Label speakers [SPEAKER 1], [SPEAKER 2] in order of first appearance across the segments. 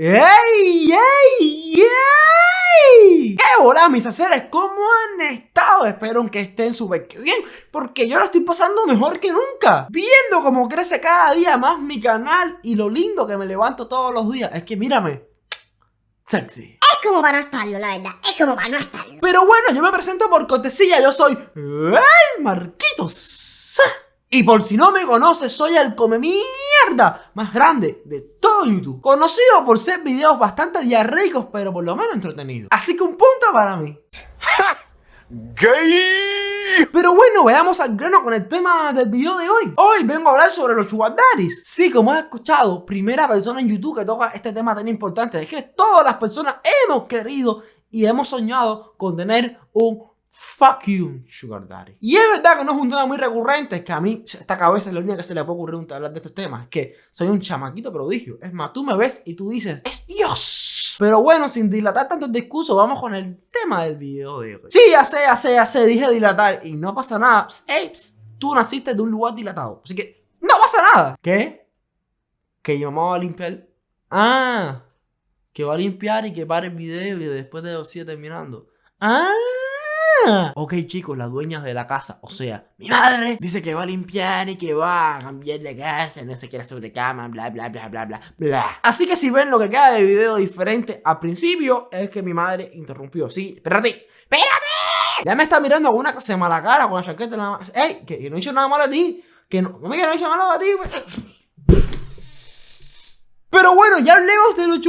[SPEAKER 1] ¡Ey! ¡Ey! ¡Ey! ¿Qué hola mis haceres? ¿Cómo han estado? Espero que estén súper bien Porque yo lo estoy pasando mejor que nunca Viendo cómo crece cada día más mi canal Y lo lindo que me levanto todos los días Es que mírame Sexy
[SPEAKER 2] Es como para no estarlo, la verdad Es como para no estarlo
[SPEAKER 1] Pero bueno, yo me presento por cortesía Yo soy el Marquitos y por si no me conoces, soy el come mierda más grande de YouTube. Conocido por ser videos bastante diarreicos, pero por lo menos entretenidos. Así que un punto para mí. ¡Gay! Pero bueno, veamos al grano con el tema del video de hoy. Hoy vengo a hablar sobre los sugar Sí, como has escuchado, primera persona en YouTube que toca este tema tan importante. Es que todas las personas hemos querido y hemos soñado con tener un Fuck you, Sugar Daddy. Y es verdad que no es un tema muy recurrente, es que a mí esta cabeza es la única que se le puede ocurrir hablar de estos temas. Es que soy un chamaquito prodigio. Es más, tú me ves y tú dices, ¡es Dios! Pero bueno, sin dilatar tanto el discurso, vamos con el tema del video de hoy. Sí, ya sé, ya sé, ya sé, dije dilatar y no pasa nada. Ey, tú naciste de un lugar dilatado, así que no pasa nada. ¿Qué? Que mi mamá va a limpiar... Ah, que va a limpiar y que pare el video y después de sigue terminando. Ah... Ok chicos, las dueñas de la casa, o sea, mi madre dice que va a limpiar y que va a cambiar de casa, no se quiere sobre cama, bla bla bla bla bla bla. Así que si ven lo que queda de video diferente al principio, es que mi madre interrumpió. Sí, espérate, espérate. Ya me está mirando con una cosa de mala cara, con la chaqueta nada más. Ey, que, no he hecho nada malo a ti. Que no, no me hecho nada a ti. Pero bueno, ya hablemos de los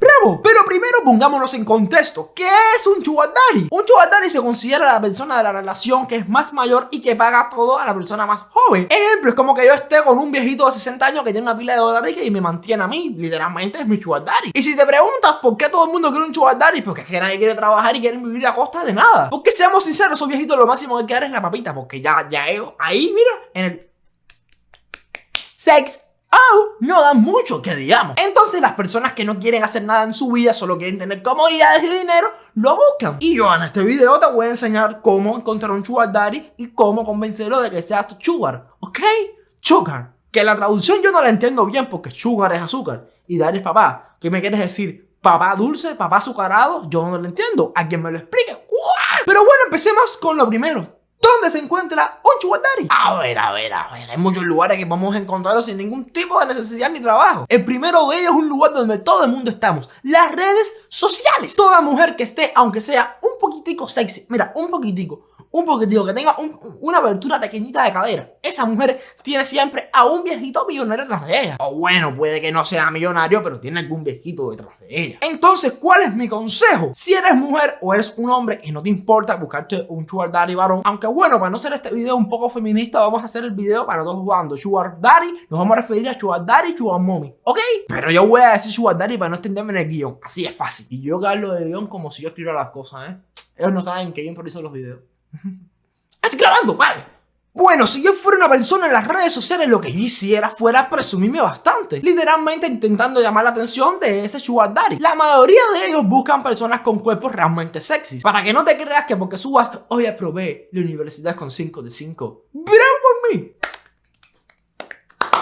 [SPEAKER 1] chugardares. Pero primero pongámonos en contexto. ¿Qué es un chugatari? Un chugatari se considera la persona de la relación que es más mayor y que paga todo a la persona más joven. Ejemplo, es como que yo esté con un viejito de 60 años que tiene una pila de dólares y me mantiene a mí. Literalmente es mi chugatari. Y si te preguntas por qué todo el mundo quiere un chugatari, porque es que nadie quiere trabajar y quiere vivir a costa de nada. Porque seamos sinceros, esos viejitos lo máximo que quieren es la papita. Porque ya, ya ellos ahí, mira, en el... Sex Oh, no dan mucho que digamos. Entonces las personas que no quieren hacer nada en su vida, solo quieren tener comodidades y dinero, lo buscan. Y yo en este video te voy a enseñar cómo encontrar un sugar daddy y cómo convencerlo de que sea tu sugar, ¿ok? Sugar. Que la traducción yo no la entiendo bien porque sugar es azúcar y daddy es papá. ¿Qué me quieres decir? ¿Papá dulce? ¿Papá azucarado? Yo no lo entiendo. ¿A quien me lo explique? Pero bueno, empecemos con lo primero. ¿Dónde se encuentra un sugar A ver, a ver, a ver, hay muchos lugares que podemos encontrarlo sin ningún tipo de necesidad ni trabajo. El primero de ellos es un lugar donde todo el mundo estamos, las redes sociales. Toda mujer que esté, aunque sea un poquitico sexy, mira, un poquitico, un poquitico, que tenga una abertura pequeñita de cadera. Esa mujer tiene siempre a un viejito millonario detrás de ella. O bueno, puede que no sea millonario, pero tiene algún viejito detrás de ella. Entonces, ¿cuál es mi consejo? Si eres mujer o eres un hombre y no te importa buscarte un sugar daddy varón, aunque bueno, para no hacer este video un poco feminista, vamos a hacer el video para todos jugando sugar daddy, nos vamos a referir a sugar daddy y sugar mommy, ¿ok? Pero yo voy a decir sugar daddy para no extenderme en el guion, así es fácil. Y yo hablo de guion como si yo escribiera las cosas, ¿eh? Ellos no saben que yo improviso los videos. ¡Estoy grabando, vale! Bueno, si yo fuera una persona en las redes sociales, lo que yo hiciera fuera presumirme bastante. Literalmente intentando llamar la atención de ese sugar daddy. La mayoría de ellos buscan personas con cuerpos realmente sexy. Para que no te creas que porque subas, hoy aprobé la universidad con 5 de 5. ¡Bravo por mí!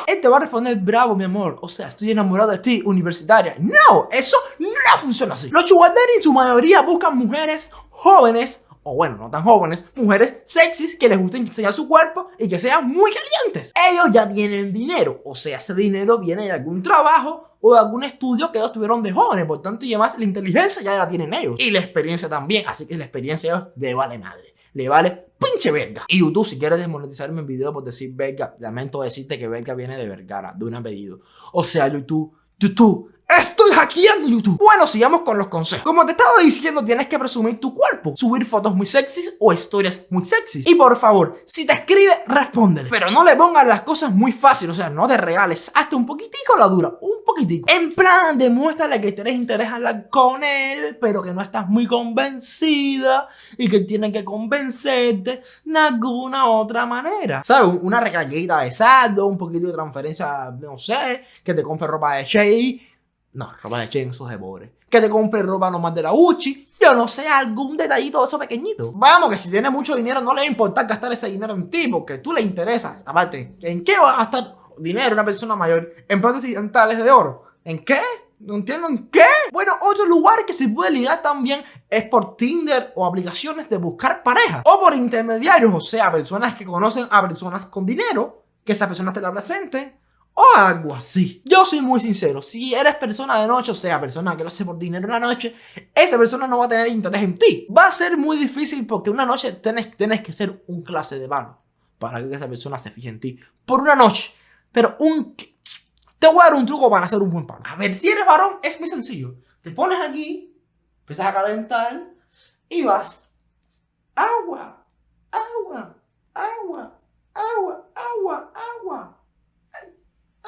[SPEAKER 1] Él te va a responder, bravo mi amor, o sea, estoy enamorado de ti, universitaria. No, eso no funciona así. Los sugar daddy en su mayoría buscan mujeres jóvenes o bueno, no tan jóvenes, mujeres sexys que les gusta enseñar su cuerpo y que sean muy calientes. Ellos ya tienen dinero, o sea, ese dinero viene de algún trabajo o de algún estudio que ellos tuvieron de jóvenes, por tanto, y además la inteligencia ya la tienen ellos. Y la experiencia también, así que la experiencia ellos le vale madre, le vale pinche verga. Y YouTube, si quieres desmonetizarme el video por decir verga, lamento decirte que verga viene de Vergara, de un apellido. O sea, YouTube, YouTube, ¡Estoy hackeando YouTube! Bueno, sigamos con los consejos. Como te estaba diciendo, tienes que presumir tu cuerpo, subir fotos muy sexys o historias muy sexys. Y por favor, si te escribe, respóndele. Pero no le pongas las cosas muy fáciles, o sea, no te regales. Hasta un poquitico la dura, un poquitico. En plan, demuéstrale que tienes interés hablar con él, pero que no estás muy convencida y que tiene que convencerte de alguna otra manera. ¿Sabes? Una recarguita de saldo, un poquito de transferencia, no sé, que te compre ropa de Shea no, ropa de Chen, de pobre. Que te compre ropa nomás de la Uchi. Yo no sé, algún detallito de eso pequeñito. Vamos, que si tienes mucho dinero no le va a importar gastar ese dinero en ti, porque tú le interesas. Aparte, ¿en qué vas a gastar dinero, una persona mayor, en plantas occidentales de oro. ¿En qué? No entiendo en qué. Bueno, otro lugar que se puede ligar también es por Tinder o aplicaciones de buscar pareja. O por intermediarios, o sea, personas que conocen a personas con dinero, que esas personas te la presenten. O algo así. Yo soy muy sincero, si eres persona de noche, o sea, persona que lo hace por dinero una noche, esa persona no va a tener interés en ti. Va a ser muy difícil porque una noche tienes, tienes que ser un clase de vano para que esa persona se fije en ti. Por una noche. Pero un te voy a dar un truco para hacer un buen pan. A ver, si eres varón, es muy sencillo. Te pones aquí, empiezas a calentar y vas. Agua, agua, agua, agua, agua.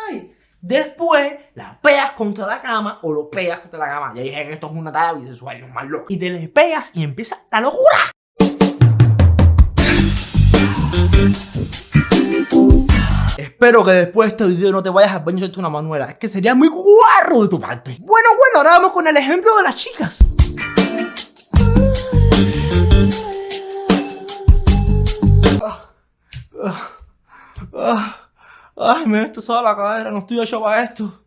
[SPEAKER 1] Ay, Después la pegas contra la cama o lo pegas contra la cama. Ya dije que esto es una talla visual, no más loco. Y te le pegas y empieza la locura. Espero que después de este video no te vayas al baño una manuela. Es que sería muy guarro de tu parte. Bueno, bueno, ahora vamos con el ejemplo de las chicas. Ay, me esto toda la cadera, no estoy hecho para esto.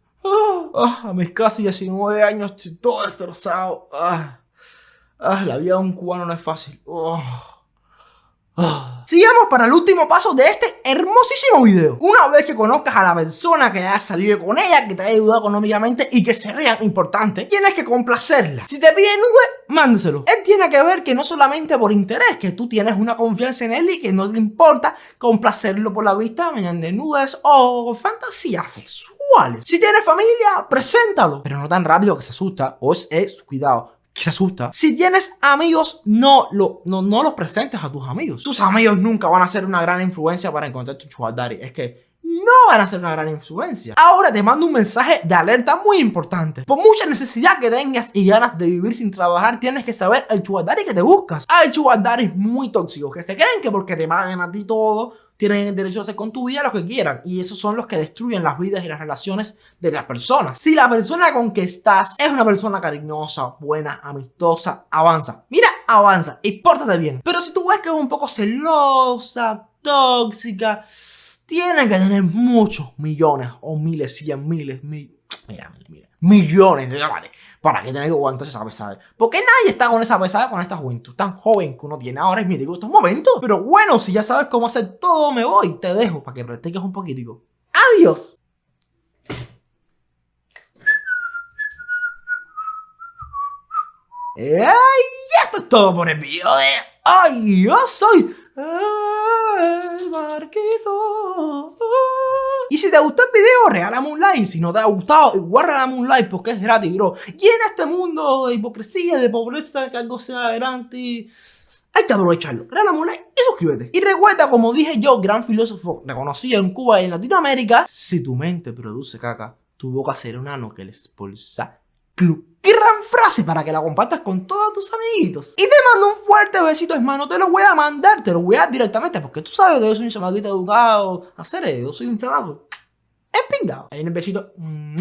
[SPEAKER 1] a mis casi 19 años estoy todo destrozado. la vida de un cubano no es fácil. Sigamos para el último paso de este hermosísimo video. Una vez que conozcas a la persona que has salido con ella, que te ha ayudado económicamente y que se vea importante, tienes que complacerla. Si te pide nube, mándeselo. Él tiene que ver que no solamente por interés, que tú tienes una confianza en él y que no le importa complacerlo por la vista mediante nubes o fantasías sexuales. Si tienes familia, preséntalo. Pero no tan rápido que se asusta o es cuidado que se asusta. Si tienes amigos, no, lo, no, no los presentes a tus amigos. Tus amigos nunca van a ser una gran influencia para encontrar tu sugar Es que no van a ser una gran influencia. Ahora te mando un mensaje de alerta muy importante. Por mucha necesidad que tengas y ganas de vivir sin trabajar, tienes que saber el sugar que te buscas. Hay sugar muy tóxicos que se creen que porque te pagan a ti todo, tienen el derecho a hacer con tu vida lo que quieran. Y esos son los que destruyen las vidas y las relaciones de las personas. Si la persona con que estás es una persona cariñosa, buena, amistosa, avanza. Mira, avanza y pórtate bien. Pero si tú ves que es un poco celosa, tóxica, tiene que tener muchos millones o miles, cien miles, mil... Mira, mira, mira millones de dólares para que tenga que aguantar esa pesada. Porque nadie está con esa pesada con esta juventud tan joven que uno tiene ahora. Es mi digo estos momentos. Pero bueno, si ya sabes cómo hacer todo, me voy. Te dejo para que practiques un poquitico. ¡Adiós! ¡Ay! Esto es todo por el video de... ¡Ay! Yo soy... El barquito... Y si te gustó el video, regálame un like. Si no te ha gustado, igual regálame un like porque es gratis, bro. Y en este mundo de hipocresía, de pobreza, que algo sea adelante, hay que aprovecharlo. Regálame un like y suscríbete. Y recuerda, como dije yo, gran filósofo reconocido en Cuba y en Latinoamérica, si tu mente produce caca, tu boca será un ano que le expulsa club. Gran frase para que la compartas con todos tus amiguitos. Y te mando un fuerte besito, hermano. Te lo voy a mandar, te lo voy a dar directamente. Porque tú sabes que yo soy un chamaquito educado. Hacer eso, yo soy un chamaco. Espingado. Ahí en el besito. Mmm.